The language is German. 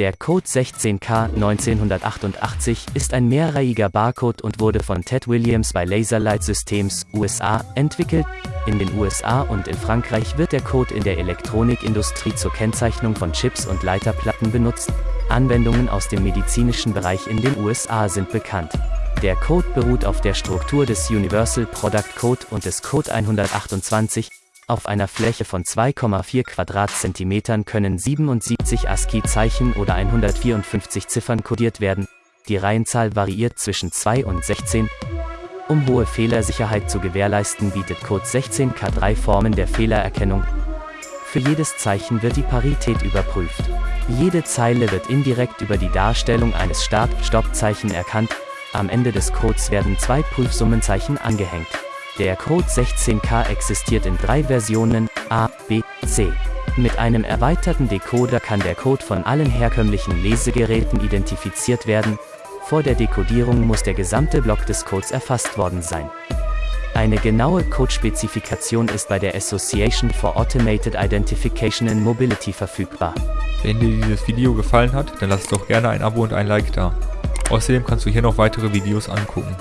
Der Code 16K 1988 ist ein mehrreihiger Barcode und wurde von Ted Williams bei Laserlight Systems, USA, entwickelt. In den USA und in Frankreich wird der Code in der Elektronikindustrie zur Kennzeichnung von Chips und Leiterplatten benutzt. Anwendungen aus dem medizinischen Bereich in den USA sind bekannt. Der Code beruht auf der Struktur des Universal Product Code und des Code 128, auf einer Fläche von 2,4 Quadratzentimetern können 77 ASCII-Zeichen oder 154 Ziffern kodiert werden. Die Reihenzahl variiert zwischen 2 und 16. Um hohe Fehlersicherheit zu gewährleisten, bietet Code 16K drei Formen der Fehlererkennung. Für jedes Zeichen wird die Parität überprüft. Jede Zeile wird indirekt über die Darstellung eines Start-Stopp-Zeichen erkannt. Am Ende des Codes werden zwei Prüfsummenzeichen angehängt. Der Code 16K existiert in drei Versionen, A, B, C. Mit einem erweiterten Decoder kann der Code von allen herkömmlichen Lesegeräten identifiziert werden. Vor der Dekodierung muss der gesamte Block des Codes erfasst worden sein. Eine genaue Codespezifikation ist bei der Association for Automated Identification in Mobility verfügbar. Wenn dir dieses Video gefallen hat, dann lass doch gerne ein Abo und ein Like da. Außerdem kannst du hier noch weitere Videos angucken.